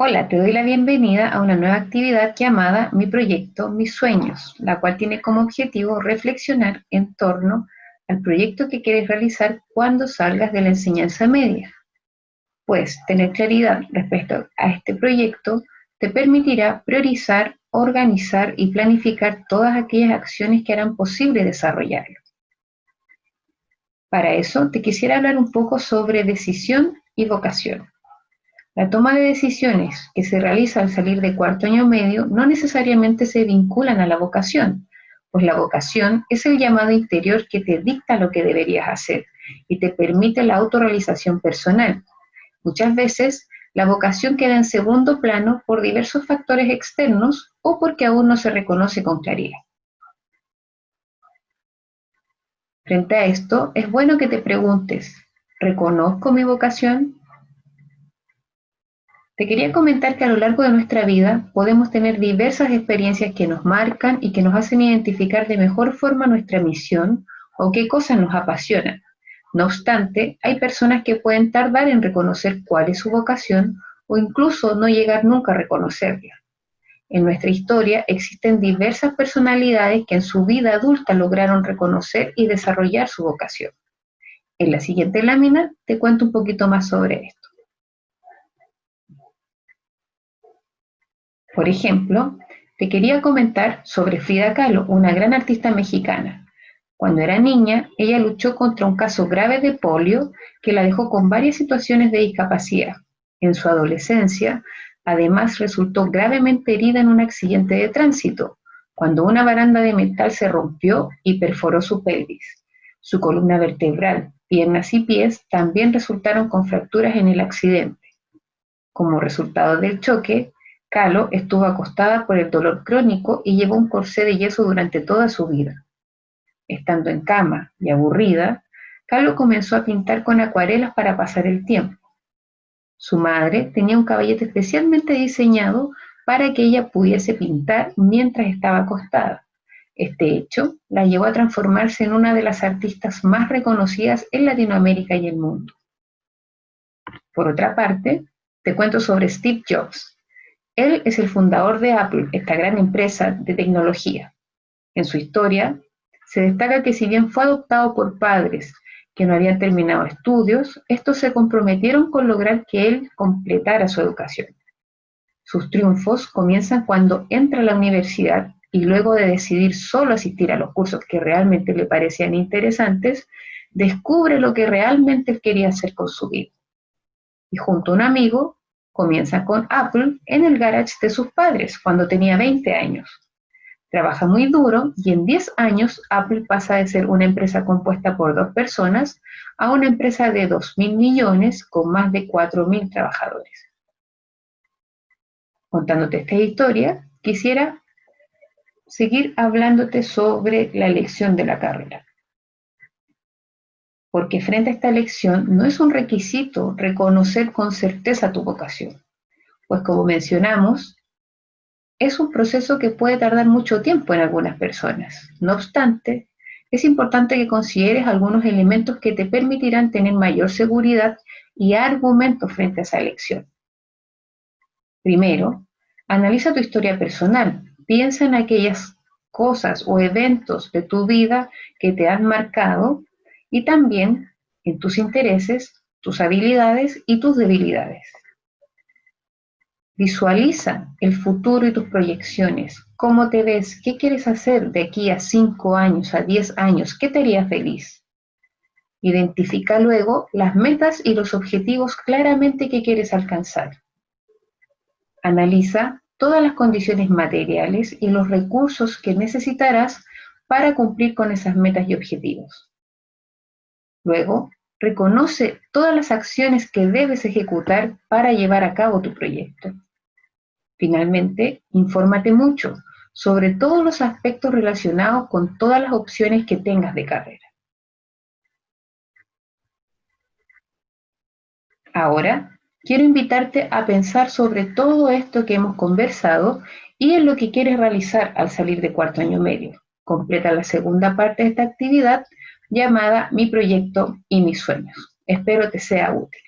Hola, te doy la bienvenida a una nueva actividad llamada Mi Proyecto, Mis Sueños, la cual tiene como objetivo reflexionar en torno al proyecto que quieres realizar cuando salgas de la enseñanza media. Pues tener claridad respecto a este proyecto te permitirá priorizar, organizar y planificar todas aquellas acciones que harán posible desarrollarlo. Para eso te quisiera hablar un poco sobre decisión y vocación. La toma de decisiones que se realiza al salir de cuarto año medio no necesariamente se vinculan a la vocación, pues la vocación es el llamado interior que te dicta lo que deberías hacer y te permite la autorrealización personal. Muchas veces la vocación queda en segundo plano por diversos factores externos o porque aún no se reconoce con claridad. Frente a esto, es bueno que te preguntes, ¿reconozco mi vocación? Te quería comentar que a lo largo de nuestra vida podemos tener diversas experiencias que nos marcan y que nos hacen identificar de mejor forma nuestra misión o qué cosas nos apasionan. No obstante, hay personas que pueden tardar en reconocer cuál es su vocación o incluso no llegar nunca a reconocerla. En nuestra historia existen diversas personalidades que en su vida adulta lograron reconocer y desarrollar su vocación. En la siguiente lámina te cuento un poquito más sobre esto. Por ejemplo, te quería comentar sobre Frida Kahlo, una gran artista mexicana. Cuando era niña, ella luchó contra un caso grave de polio que la dejó con varias situaciones de discapacidad. En su adolescencia, además resultó gravemente herida en un accidente de tránsito, cuando una baranda de metal se rompió y perforó su pelvis. Su columna vertebral, piernas y pies también resultaron con fracturas en el accidente. Como resultado del choque, Kahlo estuvo acostada por el dolor crónico y llevó un corsé de yeso durante toda su vida. Estando en cama y aburrida, Kahlo comenzó a pintar con acuarelas para pasar el tiempo. Su madre tenía un caballete especialmente diseñado para que ella pudiese pintar mientras estaba acostada. Este hecho la llevó a transformarse en una de las artistas más reconocidas en Latinoamérica y el mundo. Por otra parte, te cuento sobre Steve Jobs, él es el fundador de Apple, esta gran empresa de tecnología. En su historia, se destaca que si bien fue adoptado por padres que no habían terminado estudios, estos se comprometieron con lograr que él completara su educación. Sus triunfos comienzan cuando entra a la universidad y luego de decidir solo asistir a los cursos que realmente le parecían interesantes, descubre lo que realmente quería hacer con su vida. Y junto a un amigo Comienza con Apple en el garage de sus padres cuando tenía 20 años. Trabaja muy duro y en 10 años Apple pasa de ser una empresa compuesta por dos personas a una empresa de 2.000 millones con más de 4.000 trabajadores. Contándote esta historia, quisiera seguir hablándote sobre la elección de la carrera porque frente a esta elección no es un requisito reconocer con certeza tu vocación, pues como mencionamos, es un proceso que puede tardar mucho tiempo en algunas personas. No obstante, es importante que consideres algunos elementos que te permitirán tener mayor seguridad y argumentos frente a esa elección. Primero, analiza tu historia personal. Piensa en aquellas cosas o eventos de tu vida que te han marcado y también en tus intereses, tus habilidades y tus debilidades. Visualiza el futuro y tus proyecciones. ¿Cómo te ves? ¿Qué quieres hacer de aquí a 5 años, a 10 años? ¿Qué te haría feliz? Identifica luego las metas y los objetivos claramente que quieres alcanzar. Analiza todas las condiciones materiales y los recursos que necesitarás para cumplir con esas metas y objetivos. Luego, reconoce todas las acciones que debes ejecutar para llevar a cabo tu proyecto. Finalmente, infórmate mucho sobre todos los aspectos relacionados con todas las opciones que tengas de carrera. Ahora, quiero invitarte a pensar sobre todo esto que hemos conversado y en lo que quieres realizar al salir de cuarto año medio. Completa la segunda parte de esta actividad llamada Mi proyecto y mis sueños. Espero te sea útil.